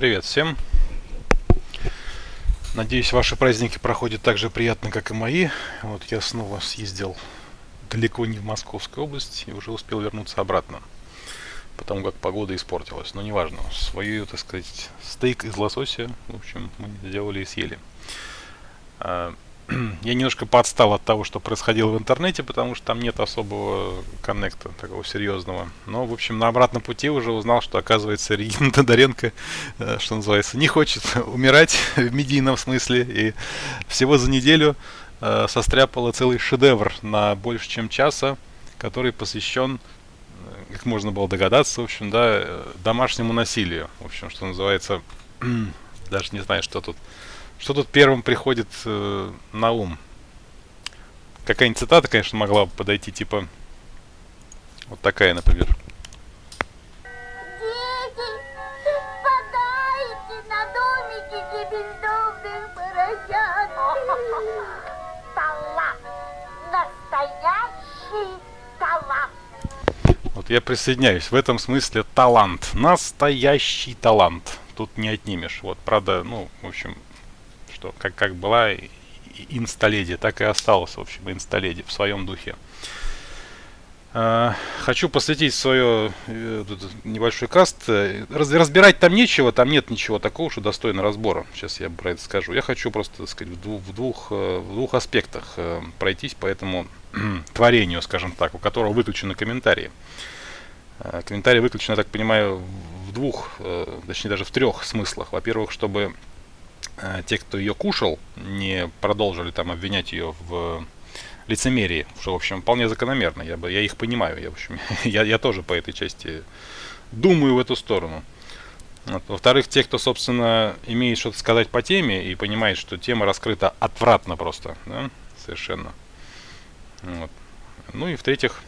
Привет всем! Надеюсь, ваши праздники проходят так же приятно, как и мои. Вот я снова съездил далеко не в Московскую область и уже успел вернуться обратно. Потому как погода испортилась. Но неважно, свою, так сказать, стейк из лосося, в общем, мы сделали и съели. Я немножко подстал от того, что происходило в интернете, потому что там нет особого коннекта такого серьезного. Но, в общем, на обратном пути уже узнал, что, оказывается, Регина Тодоренко, э, что называется, не хочет умирать в медийном смысле. И всего за неделю э, состряпала целый шедевр на больше, чем часа, который посвящен, э, как можно было догадаться, в общем, да, домашнему насилию. В общем, что называется, даже не знаю, что тут что тут первым приходит э, на ум? Какая-нибудь цитата, конечно, могла бы подойти, типа... Вот такая, например. Вот я присоединяюсь. В этом смысле талант. Настоящий талант. Тут не отнимешь. Вот, правда, ну, в общем, что как, как была инсталеди, так и осталась, в общем, инсталеди в своем духе. Uh, хочу посвятить свое uh, небольшой каст. Раз, разбирать там нечего, там нет ничего такого, что достойно разбора. Сейчас я про это скажу. Я хочу просто, так сказать, в двух, в двух, uh, в двух аспектах пройтись по этому творению, скажем так, у которого выключены комментарии. Комментарии выключены, я так понимаю, в двух, точнее даже в трех смыслах. Во-первых, чтобы Э, те, кто ее кушал, не продолжили там обвинять ее в лицемерии, что, в общем, вполне закономерно. Я, бы, я их понимаю. Я, в общем, я, я тоже по этой части думаю в эту сторону. Во-вторых, те, кто, собственно, имеет что-то сказать по теме и понимает, что тема раскрыта отвратно просто, да, совершенно. Вот. Ну и в-третьих,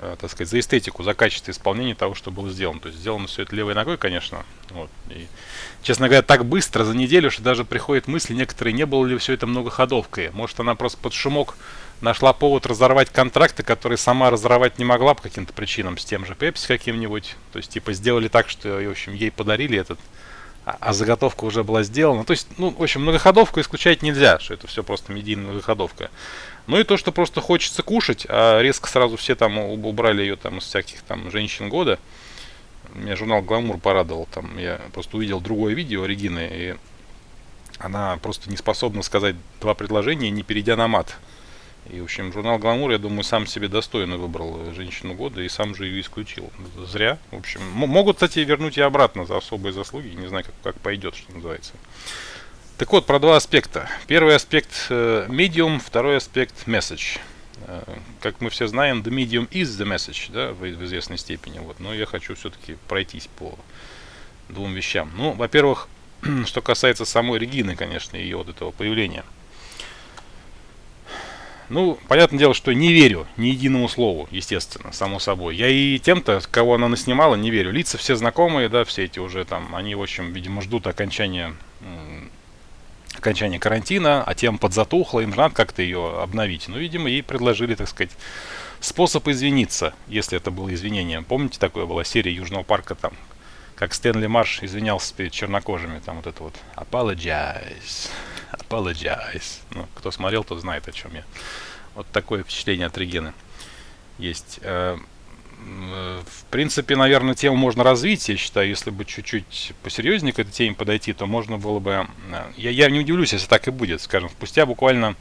так сказать, за эстетику, за качество исполнения того, что было сделано. То есть сделано все это левой ногой, конечно. Вот. И, честно говоря, так быстро за неделю, что даже приходит мысли некоторые, не было ли все это многоходовкой. Может, она просто под шумок нашла повод разорвать контракты, которые сама разорвать не могла по каким-то причинам с тем же Пепси каким-нибудь. То есть, типа, сделали так, что, в общем, ей подарили этот а, а заготовка уже была сделана. То есть, ну, в общем, многоходовку исключать нельзя, что это все просто медийная многоходовка. Ну и то, что просто хочется кушать, а резко сразу все там убрали ее там из всяких там женщин года. Меня журнал Гламур порадовал. Там я просто увидел другое видео Регины, и она просто не способна сказать два предложения, не перейдя на мат. И, в общем, журнал Гламур, я думаю, сам себе достойно выбрал женщину года и сам же ее исключил. Зря. В общем, могут, кстати, вернуть и обратно за особые заслуги. Не знаю, как, как пойдет, что называется. Так вот, про два аспекта. Первый аспект э, medium, второй аспект message. Э, как мы все знаем, the medium is the message, да, в, в известной степени. Вот. Но я хочу все-таки пройтись по двум вещам. Ну, во-первых, что касается самой Регины, конечно, ее вот этого появления. Ну, понятное дело, что не верю ни единому слову, естественно, само собой. Я и тем-то, кого она наснимала, не верю. Лица все знакомые, да, все эти уже там, они, в общем, видимо, ждут окончания окончания карантина, а тем подзатухло, им же надо как-то ее обновить. Ну, видимо, ей предложили, так сказать, способ извиниться, если это было извинением. Помните, такое была серия Южного парка там, как Стэнли Марш извинялся перед чернокожими, там вот это вот apologize, apologize. Ну, кто смотрел, тот знает, о чем я. Вот такое впечатление от Регины есть. В принципе, наверное, тему можно развить, я считаю, если бы чуть-чуть посерьезнее к этой теме подойти, то можно было бы... Э, я, я не удивлюсь, если так и будет, скажем, спустя буквально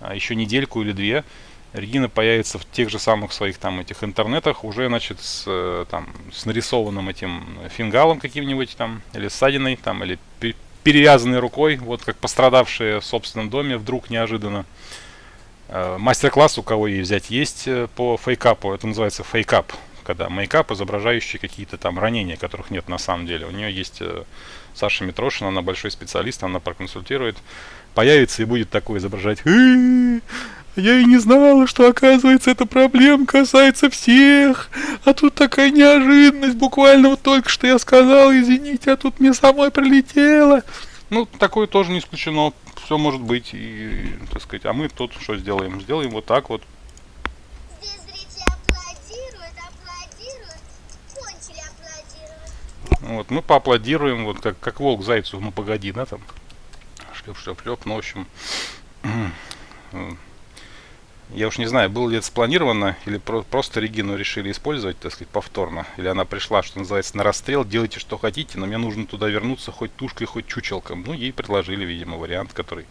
э, еще недельку или две Регина появится в тех же самых своих там этих интернетах уже, значит, с, э, там, с нарисованным этим фингалом каким-нибудь там, или ссадиной там, или перевязанной рукой, вот как пострадавшая в собственном доме вдруг неожиданно. Э, мастер-класс у кого ей взять есть э, по фейкапу, это называется фейкап, когда мейкап, изображающий какие-то там ранения, которых нет на самом деле. У нее есть э, Саша Митрошина, она большой специалист, она проконсультирует. Появится и будет такое изображать. Я и не знала, что оказывается эта проблема касается всех. А тут такая неожиданность. Буквально вот только что я сказал, извините, а тут мне самой прилетело. Ну, такое тоже не исключено все может быть, и, так сказать, а мы тут что сделаем? Сделаем вот так вот. Вот, мы поаплодируем, вот как, как волк зайцу, ну погоди, да, там. Шлеп, шлеп, шлеп, ну, в общем, я уж не знаю, было ли это спланировано, или про просто Регину решили использовать, так сказать, повторно. Или она пришла, что называется, на расстрел, делайте что хотите, но мне нужно туда вернуться хоть тушкой, хоть чучелком. Ну, ей предложили, видимо, вариант, который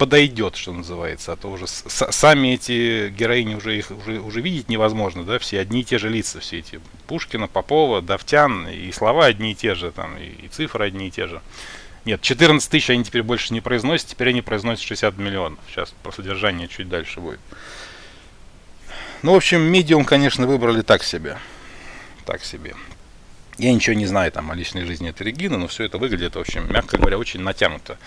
подойдет, что называется. А то уже сами эти героини уже их уже, уже видеть невозможно, да, все одни и те же лица, все эти Пушкина, Попова, Давтян, и слова одни и те же, там, и, и цифры одни и те же. Нет, 14 тысяч они теперь больше не произносят, теперь они произносят 60 миллионов. Сейчас про содержание чуть дальше будет. Ну, в общем, медиум, конечно, выбрали так себе. Так себе. Я ничего не знаю там о личной жизни этой Регины, но все это выглядит, в общем, мягко говоря, очень натянуто.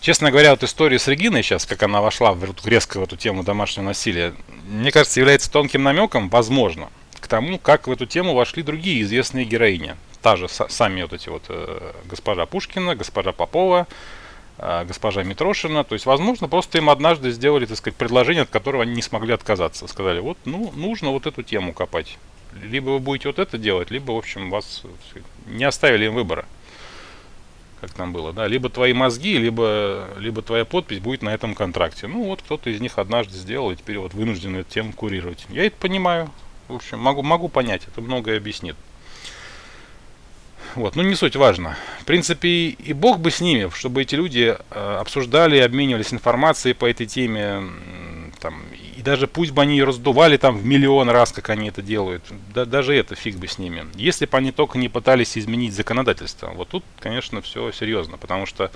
Честно говоря, вот история с Региной сейчас, как она вошла в, резко в эту тему домашнего насилия, мне кажется, является тонким намеком, возможно, к тому, как в эту тему вошли другие известные героини та же сами вот эти вот э, госпожа Пушкина, госпожа Попова, э, госпожа Митрошина. То есть, возможно, просто им однажды сделали, так сказать, предложение, от которого они не смогли отказаться. Сказали, вот, ну, нужно вот эту тему копать. Либо вы будете вот это делать, либо, в общем, вас не оставили им выбора. Как там было, да? Либо твои мозги, либо, либо твоя подпись будет на этом контракте. Ну, вот кто-то из них однажды сделал, и теперь вот вынужден эту тему курировать. Я это понимаю. В общем, могу, могу понять, это многое объяснит. Вот, ну не суть важно. В принципе, и бог бы с ними, чтобы эти люди э, обсуждали, обменивались информацией по этой теме, там, и даже пусть бы они ее раздували там в миллион раз, как они это делают, да, даже это фиг бы с ними. Если бы они только не пытались изменить законодательство, вот тут, конечно, все серьезно, потому что,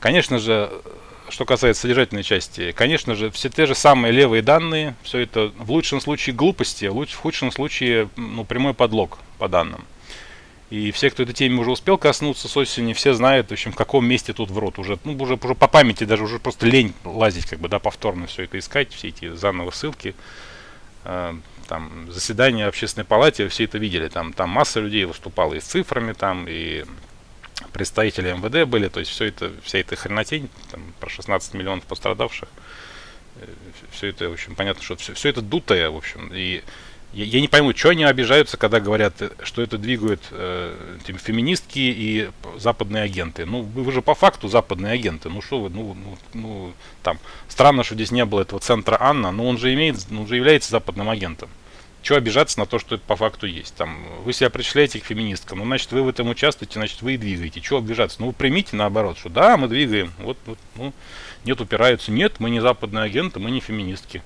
конечно же, что касается содержательной части, конечно же, все те же самые левые данные, все это в лучшем случае глупости, в худшем случае ну, прямой подлог по данным. И все, кто этой теме уже успел коснуться с осени, все знают, в общем, в каком месте тут врут. Уже, ну, уже, уже по памяти, даже уже просто лень лазить, как бы, да, повторно все это искать, все эти заново ссылки. Э, там, заседания общественной палаты, все это видели. Там, там масса людей выступала и с цифрами, там, и представители МВД были, то есть все это, вся эта хренотень, там, про 16 миллионов пострадавших, э, все это, в общем, понятно, что все, все это дутое, в общем, и я, я не пойму, что они обижаются, когда говорят, что это двигают э, феминистки и западные агенты. Ну, вы, же по факту западные агенты. Ну что вы, ну, ну, ну, там, странно, что здесь не было этого центра Анна, но он же имеет, он же является западным агентом. Чего обижаться на то, что это по факту есть? Там, вы себя причисляете к феминисткам, ну, значит, вы в этом участвуете, значит, вы и двигаете. Чего обижаться? Ну, вы примите наоборот, что да, мы двигаем. Вот, вот, ну, нет, упираются. Нет, мы не западные агенты, мы не феминистки.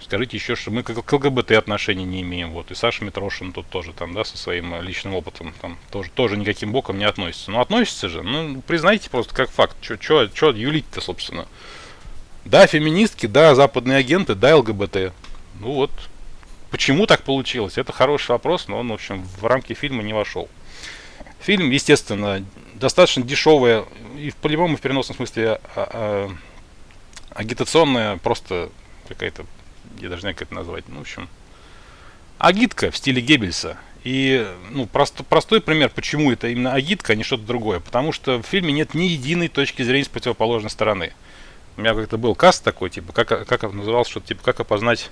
Скажите еще, что мы к ЛГБТ отношений не имеем. Вот. И Саша Митрошин тут тоже там, да, со своим э, личным опытом там тоже, тоже никаким боком не относится. Ну, относится же. Ну, признайте просто как факт. Что юлить-то, собственно? Да, феминистки, да, западные агенты, да, ЛГБТ. Ну вот. Почему так получилось? Это хороший вопрос, но он, в общем, в рамки фильма не вошел. Фильм, естественно, достаточно дешевая и по-любому в переносном смысле а, а, агитационная просто какая-то я даже не как это назвать, ну, в общем, агитка в стиле Геббельса. И ну, прост, простой пример, почему это именно агитка, а не что-то другое. Потому что в фильме нет ни единой точки зрения с противоположной стороны. У меня как-то был каст такой, типа, как, как назывался, что типа, как опознать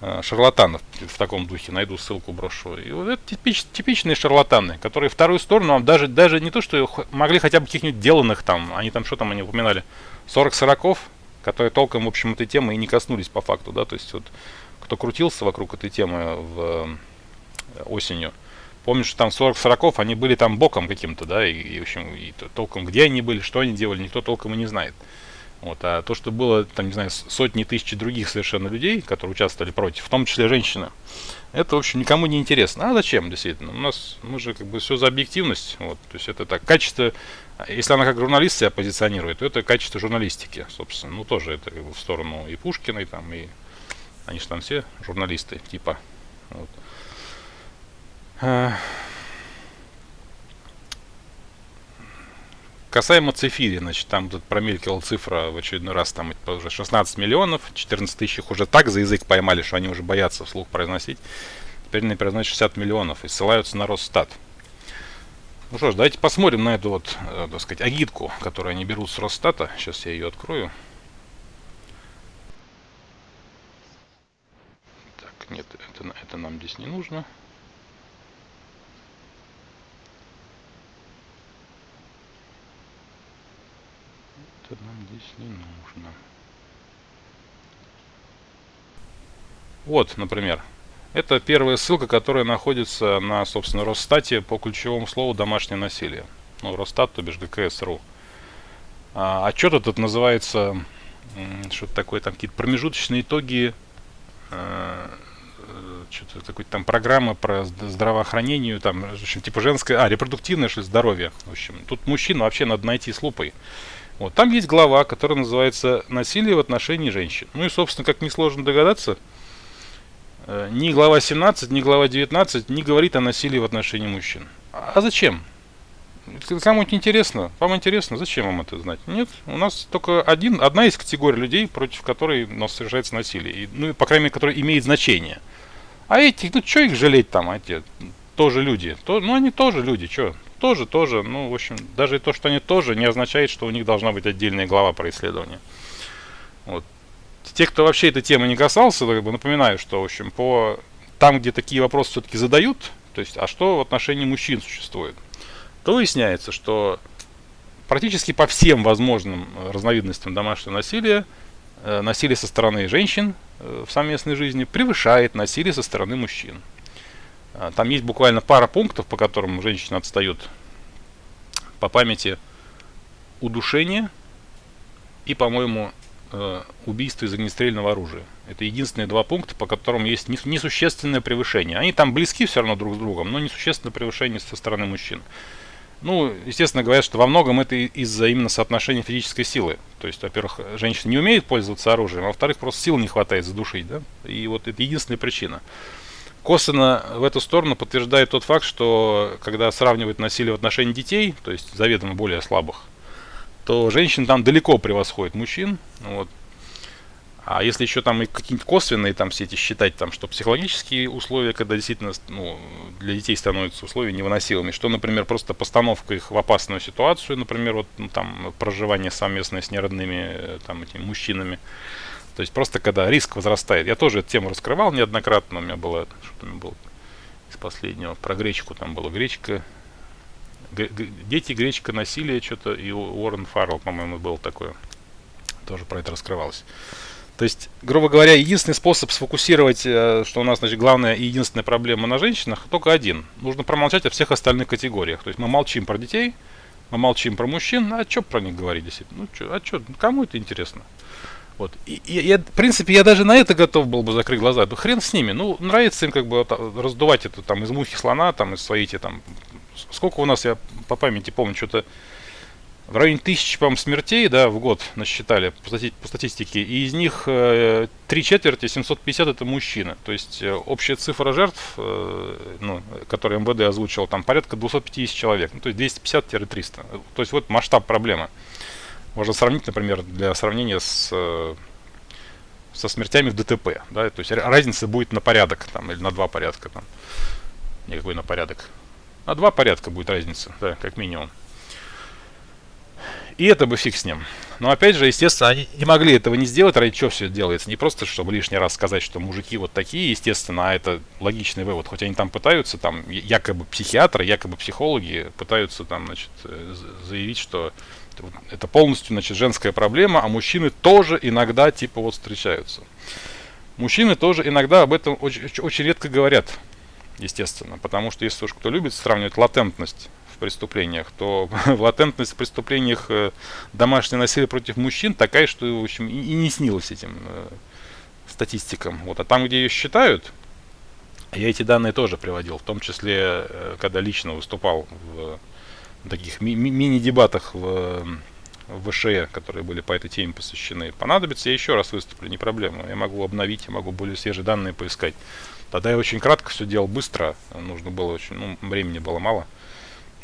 э, шарлатанов в таком духе. Найду ссылку, брошу. И вот это типич, типичные шарлатаны, которые вторую сторону вам даже, даже не то, что могли хотя бы каких-нибудь деланных там, они там, что там они упоминали, 40 сороков, которые толком, в общем, этой темы и не коснулись по факту, да, то есть вот кто крутился вокруг этой темы в э, осенью, помню, что там 40 сороков, они были там боком каким-то, да, и, и в общем, и толком где они были, что они делали, никто толком и не знает. Вот, а то, что было, там, не знаю, сотни тысяч других совершенно людей, которые участвовали против, в том числе женщины, это, в общем, никому не интересно. А зачем, действительно? У нас, мы же как бы все за объективность, вот, то есть это так, качество если она как журналист себя позиционирует, то это качество журналистики, собственно. Ну, тоже это как бы в сторону и Пушкиной, там, и они же там все журналисты, типа. Вот. А. Касаемо Цифири, значит, там тут промелькивала цифра в очередной раз, там уже 16 миллионов, 14 тысяч их уже так за язык поймали, что они уже боятся вслух произносить. Теперь они произносят 60 миллионов и ссылаются на Росстат. Ну что ж, давайте посмотрим на эту вот, э, так сказать, агитку, которую они берут с Росстата. Сейчас я ее открою. Так, нет, это, это нам здесь не нужно. Это нам здесь не нужно. Вот, например, это первая ссылка, которая находится на, собственно, Росстате по ключевому слову «домашнее насилие». Ну, Росстат, то бишь ГКС.ру. А, отчет этот называется, что-то такое, там какие-то промежуточные итоги, э, э, что-то какой-то там программа про здравоохранение, там, в общем, типа женское, а, репродуктивное, что здоровье. В общем, тут мужчин вообще надо найти с лупой. Вот, там есть глава, которая называется «Насилие в отношении женщин». Ну и, собственно, как несложно догадаться, ни глава 17, ни глава 19 не говорит о насилии в отношении мужчин. А зачем? Кому-нибудь интересно? Вам интересно? Зачем вам это знать? Нет, у нас только один, одна из категорий людей, против которой у нас совершается насилие. И, ну, по крайней мере, которая имеет значение. А эти, ну, что их жалеть там, эти тоже люди? То, ну, они тоже люди, что? Тоже, тоже. Ну, в общем, даже то, что они тоже, не означает, что у них должна быть отдельная глава про исследование. Вот те, кто вообще этой темы не касался, напоминаю, что, в общем, по там, где такие вопросы все-таки задают, то есть, а что в отношении мужчин существует, то выясняется, что практически по всем возможным э, разновидностям домашнего насилия э, насилие со стороны женщин э, в совместной жизни превышает насилие со стороны мужчин. Э, там есть буквально пара пунктов, по которым женщины отстают по памяти удушение и, по-моему, убийство из огнестрельного оружия. Это единственные два пункта, по которым есть несущественное превышение. Они там близки все равно друг с другом, но несущественное превышение со стороны мужчин. Ну, естественно, говорят, что во многом это из-за именно соотношения физической силы. То есть, во-первых, женщина не умеет пользоваться оружием, а во-вторых, просто сил не хватает задушить, да? И вот это единственная причина. Косвенно в эту сторону подтверждает тот факт, что когда сравнивают насилие в отношении детей, то есть заведомо более слабых, то женщин там далеко превосходит мужчин. Вот. А если еще там и какие-нибудь косвенные там все эти считать, там, что психологические условия, когда действительно ну, для детей становятся условия невыносимыми, что, например, просто постановка их в опасную ситуацию, например, вот ну, там проживание совместное с неродными э, там этими мужчинами. То есть просто когда риск возрастает. Я тоже эту тему раскрывал неоднократно, у меня было, что у меня было из последнего, про гречку там было, гречка, Дети, гречка, насилие, что-то, и Уоррен Фаррелл, по-моему, был такое. Тоже про это раскрывалось. То есть, грубо говоря, единственный способ сфокусировать, э, что у нас, значит, главная и единственная проблема на женщинах, только один. Нужно промолчать о всех остальных категориях. То есть мы молчим про детей, мы молчим про мужчин, а что про них говорить действительно? Ну, чё, а что, кому это интересно? Вот. И, и я, в принципе, я даже на это готов был бы закрыть глаза. Да хрен с ними. Ну, нравится им как бы раздувать это там из мухи слона, там из своей эти там сколько у нас, я по памяти помню, что-то в районе тысячи, по смертей, да, в год насчитали по, стати по статистике, и из них э, три четверти, 750 это мужчины. То есть э, общая цифра жертв, э, ну, которые МВД озвучил, там порядка 250 человек, ну, то есть 250-300. То есть вот масштаб проблемы. Можно сравнить, например, для сравнения с э, со смертями в ДТП, да, то есть разница будет на порядок, там, или на два порядка, там, никакой на порядок. А два порядка будет разница, да, как минимум. И это бы фиг с ним. Но опять же, естественно, они не могли этого не сделать, ради чего все это делается. Не просто, чтобы лишний раз сказать, что мужики вот такие, естественно, а это логичный вывод. Хоть они там пытаются, там якобы психиатры, якобы психологи пытаются там, значит, э, заявить, что это полностью, значит, женская проблема, а мужчины тоже иногда типа вот встречаются. Мужчины тоже иногда об этом очень, очень редко говорят естественно. Потому что если уж кто любит сравнивать латентность в преступлениях, то латентность в преступлениях э, домашнего насилия против мужчин такая, что в общем и, и не снилось этим э, статистикам. Вот. А там, где ее считают, я эти данные тоже приводил, в том числе, э, когда лично выступал в таких ми- мини-дебатах в, в ВШЭ, которые были по этой теме посвящены. Понадобится, я еще раз выступлю, не проблема. Я могу обновить, я могу более свежие данные поискать. Тогда я очень кратко все делал быстро. Нужно было очень, ну, времени было мало.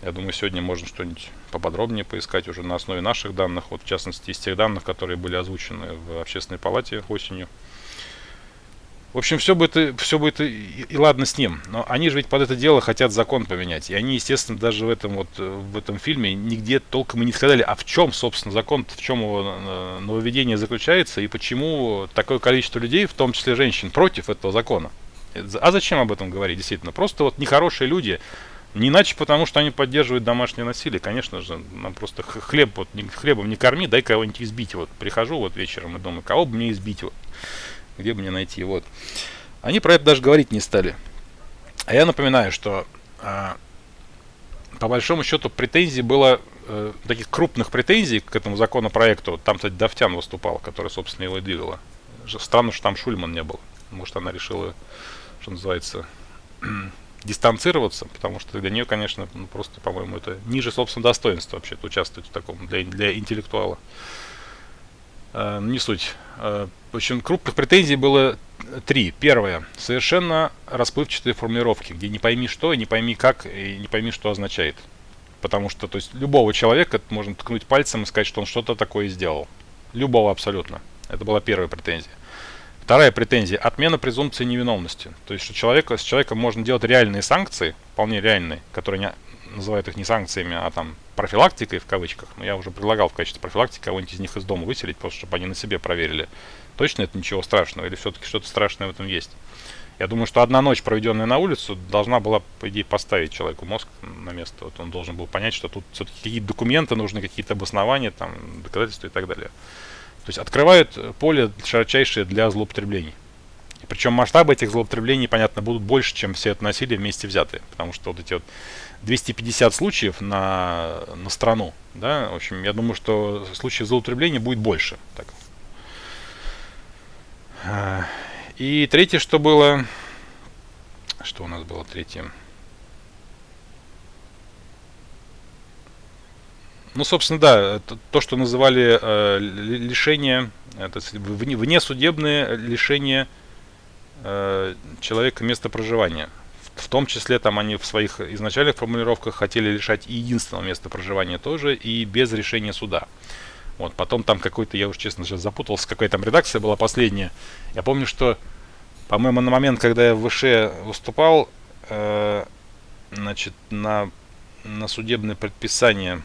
Я думаю, сегодня можно что-нибудь поподробнее поискать уже на основе наших данных, вот в частности из тех данных, которые были озвучены в общественной палате осенью. В общем, все будет, все будет и, и ладно с ним. Но они же ведь под это дело хотят закон поменять. И они, естественно, даже в этом вот в этом фильме нигде толком и не сказали, а в чем, собственно, закон, в чем его э, нововведение заключается и почему такое количество людей, в том числе женщин, против этого закона. А зачем об этом говорить, действительно? Просто вот нехорошие люди Не иначе потому, что они поддерживают домашнее насилие. Конечно же, нам просто хлеб, вот, хлебом не корми, дай кого-нибудь избить. Вот прихожу вот вечером и думаю, кого бы мне избить, вот, где бы мне найти, вот. Они про это даже говорить не стали. А я напоминаю, что а, по большому счету претензий было, э, таких крупных претензий к этому законопроекту, там, кстати, Давтян выступал, который, собственно, его и двигала. Странно, что там Шульман не был. Может, она решила, что называется, дистанцироваться, потому что для нее, конечно, ну, просто, по-моему, это ниже собственного достоинства вообще участвовать в таком для, для интеллектуала. Э, не суть. Э, общем, крупных претензий было три. Первое. Совершенно расплывчатые формулировки, где не пойми что, не пойми как, и не пойми что означает. Потому что, то есть, любого человека можно ткнуть пальцем и сказать, что он что-то такое сделал. Любого абсолютно. Это была первая претензия. Вторая претензия – отмена презумпции невиновности. То есть, что человека, с человеком можно делать реальные санкции, вполне реальные, которые не, называют их не санкциями, а там профилактикой в кавычках. Но я уже предлагал в качестве профилактики кого-нибудь из них из дома выселить, просто чтобы они на себе проверили, точно это ничего страшного или все-таки что-то страшное в этом есть. Я думаю, что одна ночь, проведенная на улицу, должна была, по идее, поставить человеку мозг на место. Вот он должен был понять, что тут все-таки какие-то документы нужны, какие-то обоснования, там, доказательства и так далее. То есть открывают поле широчайшее для злоупотреблений. Причем масштабы этих злоупотреблений, понятно, будут больше, чем все это насилие вместе взятые. Потому что вот эти вот 250 случаев на, на страну, да, в общем, я думаю, что случаев злоупотребления будет больше. Так. А, и третье, что было... Что у нас было третье? Ну, собственно, да, то, что называли э, лишение, это вне, внесудебное лишение э, человека места проживания. В том числе там они в своих изначальных формулировках хотели лишать и единственного места проживания тоже, и без решения суда. Вот, потом там какой-то, я уж честно сейчас запутался, какая там редакция была последняя. Я помню, что, по-моему, на момент, когда я в ВШ выступал, э, значит, на, на судебное предписание,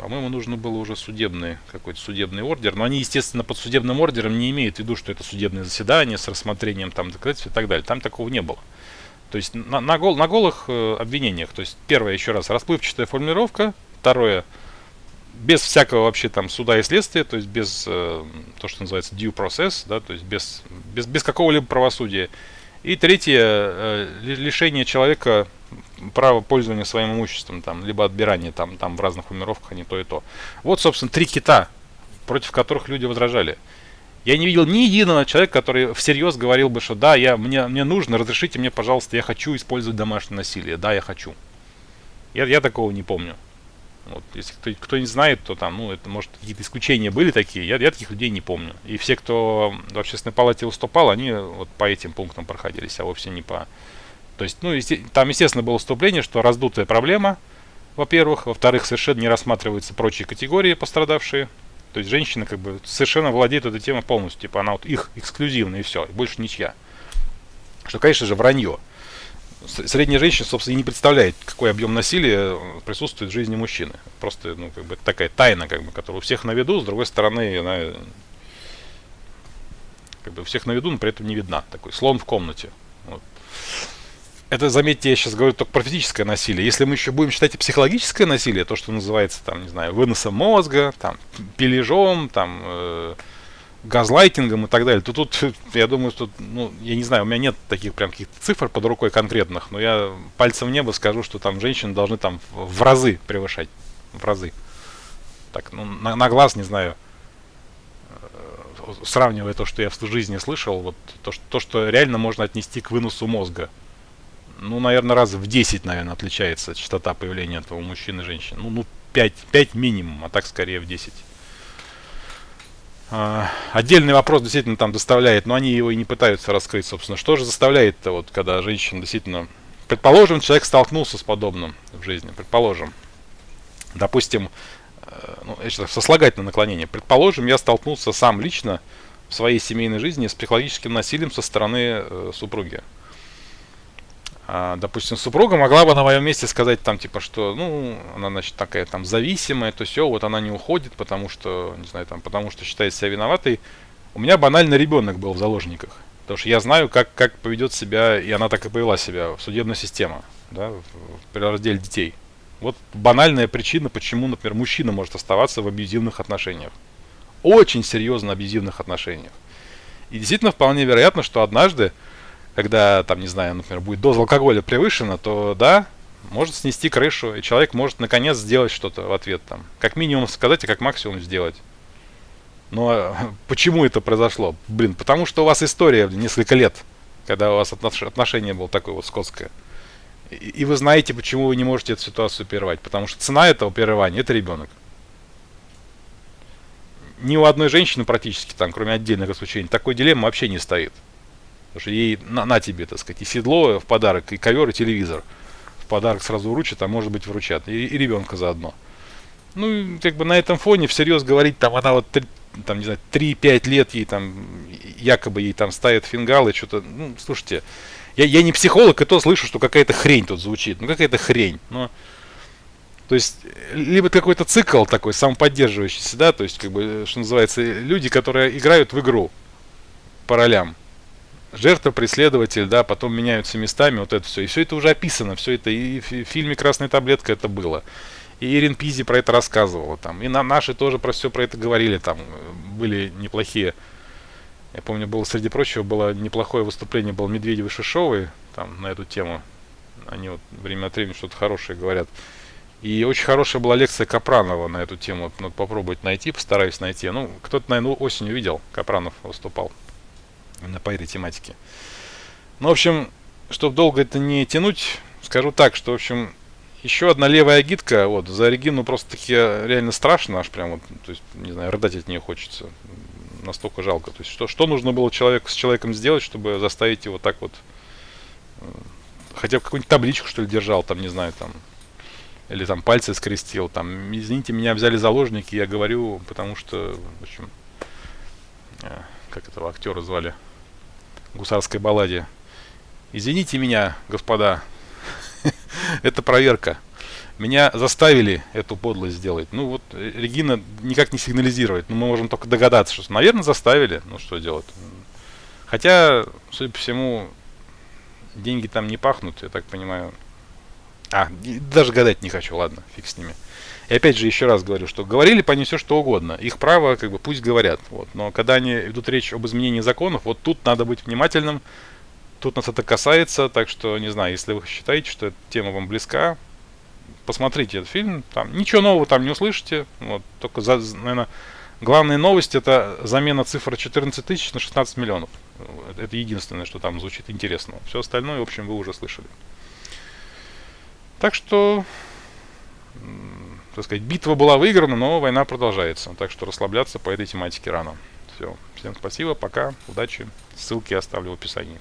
по-моему, нужно было уже судебный, какой-то судебный ордер, но они, естественно, под судебным ордером не имеют в виду, что это судебное заседание с рассмотрением там доказательств и так далее. Там такого не было. То есть на, на, гол, на голых э, обвинениях, то есть первое, еще раз, расплывчатая формулировка, второе, без всякого вообще там суда и следствия, то есть без э, то, что называется due process, да, то есть без, без, без какого-либо правосудия. И третье, э, лишение человека права пользования своим имуществом, там, либо отбирание там, там в разных формировках, а не то и то. Вот, собственно, три кита, против которых люди возражали. Я не видел ни единого человека, который всерьез говорил бы, что да, я, мне, мне нужно, разрешите мне, пожалуйста, я хочу использовать домашнее насилие. Да, я хочу. Я, я такого не помню. Вот, если кто, кто не знает, то там, ну, это может какие-то исключения были такие, я, я таких людей не помню. И все, кто в общественной палате выступал, они вот по этим пунктам проходились, а вовсе не по... То есть, ну, там, естественно, было вступление, что раздутая проблема, во-первых. Во-вторых, совершенно не рассматриваются прочие категории пострадавшие. То есть женщина как бы совершенно владеет этой темой полностью. Типа она вот их эксклюзивная и все, больше ничья. Что, конечно же, вранье. Средняя женщина, собственно, и не представляет, какой объем насилия присутствует в жизни мужчины. Просто, ну, как бы такая тайна, как бы, которая у всех на виду, с другой стороны, она как бы у всех на виду, но при этом не видна. Такой слон в комнате. Вот. Это, заметьте, я сейчас говорю только про физическое насилие. Если мы еще будем считать и психологическое насилие, то, что называется, там, не знаю, выносом мозга, там, пилежом, там, э, газлайтингом и так далее, то тут, я думаю, что, ну, я не знаю, у меня нет таких прям каких-то цифр под рукой конкретных, но я пальцем в небо скажу, что там женщины должны там в разы превышать, в разы. Так, ну, на, на глаз, не знаю, э, сравнивая то, что я в жизни слышал, вот то, что, то, что реально можно отнести к выносу мозга ну, наверное, раз в 10, наверное, отличается частота появления этого мужчин и женщин. Ну, ну 5, 5 минимум, а так скорее в 10. А, отдельный вопрос действительно там доставляет, но они его и не пытаются раскрыть, собственно. Что же заставляет-то, вот, когда женщина действительно... Предположим, человек столкнулся с подобным в жизни, предположим. Допустим, э, ну, сослагательное наклонение. Предположим, я столкнулся сам лично в своей семейной жизни с психологическим насилием со стороны э, супруги. А, допустим, супруга могла бы на моем месте сказать там, типа, что, ну, она, значит, такая там зависимая, то все, вот она не уходит, потому что, не знаю, там, потому что считает себя виноватой. У меня банально ребенок был в заложниках. Потому что я знаю, как, как поведет себя, и она так и повела себя, судебная система. да, при разделе детей. Вот банальная причина, почему, например, мужчина может оставаться в абьюзивных отношениях. Очень серьезно абьюзивных отношениях. И действительно вполне вероятно, что однажды, когда, там, не знаю, например, будет доза алкоголя превышена, то да, может снести крышу, и человек может наконец сделать что-то в ответ там. Как минимум сказать, а как максимум сделать. Но почему это произошло? Блин, потому что у вас история несколько лет, когда у вас отношение было такое вот скотское. И вы знаете, почему вы не можете эту ситуацию прервать. Потому что цена этого прерывания – это ребенок. Ни у одной женщины практически, там, кроме отдельных исключений, такой дилеммы вообще не стоит. Потому что ей на, на тебе, так сказать, и седло в подарок, и ковер, и телевизор. В подарок сразу вручат, а может быть вручат. И, и ребенка заодно. Ну, как бы на этом фоне всерьез говорить, там, она вот, там, не знаю, 3-5 лет ей там, якобы ей там ставят фингалы, что-то, ну, слушайте, я, я не психолог, и то слышу, что какая-то хрень тут звучит. Ну, какая-то хрень. Но, то есть, либо какой-то цикл такой, самоподдерживающийся, да, то есть, как бы, что называется, люди, которые играют в игру по ролям. Жертва, преследователь, да, потом меняются местами, вот это все. И все это уже описано, все это и в фильме «Красная таблетка» это было. И Ирин Пизи про это рассказывала там. И на наши тоже про все про это говорили там. Были неплохие я помню, было среди прочего было неплохое выступление, был Медведев и Шишовой там на эту тему. Они вот время от времени что-то хорошее говорят. И очень хорошая была лекция Капранова на эту тему. Надо попробовать найти, постараюсь найти. Ну, кто-то, наверное, осенью видел, Капранов выступал именно по этой тематике. Ну, в общем, чтобы долго это не тянуть, скажу так, что, в общем, еще одна левая агитка, вот, за Регину просто-таки реально страшно, аж прям вот, то есть, не знаю, рыдать от нее хочется настолько жалко. То есть что, что нужно было человек, с человеком сделать, чтобы заставить его так вот, э, хотя бы какую-нибудь табличку, что ли, держал, там, не знаю, там, или там пальцы скрестил, там, извините, меня взяли заложники, я говорю, потому что, в общем, э, как этого актера звали, гусарской балладе. Извините меня, господа, это проверка. Меня заставили эту подлость сделать. Ну вот э, Регина никак не сигнализирует. Ну, мы можем только догадаться, что, наверное, заставили. Ну что делать? Хотя, судя по всему, деньги там не пахнут, я так понимаю. А, даже гадать не хочу, ладно, фиг с ними. И опять же, еще раз говорю, что говорили по ней все что угодно. Их право, как бы, пусть говорят. Вот. Но когда они идут речь об изменении законов, вот тут надо быть внимательным. Тут нас это касается, так что, не знаю, если вы считаете, что эта тема вам близка, посмотрите этот фильм, там ничего нового там не услышите, вот, только, за, наверное, главная новость это замена цифры 14 тысяч на 16 миллионов. Это единственное, что там звучит интересно. Все остальное, в общем, вы уже слышали. Так что, так сказать, битва была выиграна, но война продолжается. Так что расслабляться по этой тематике рано. Все. Всем спасибо, пока, удачи. Ссылки оставлю в описании.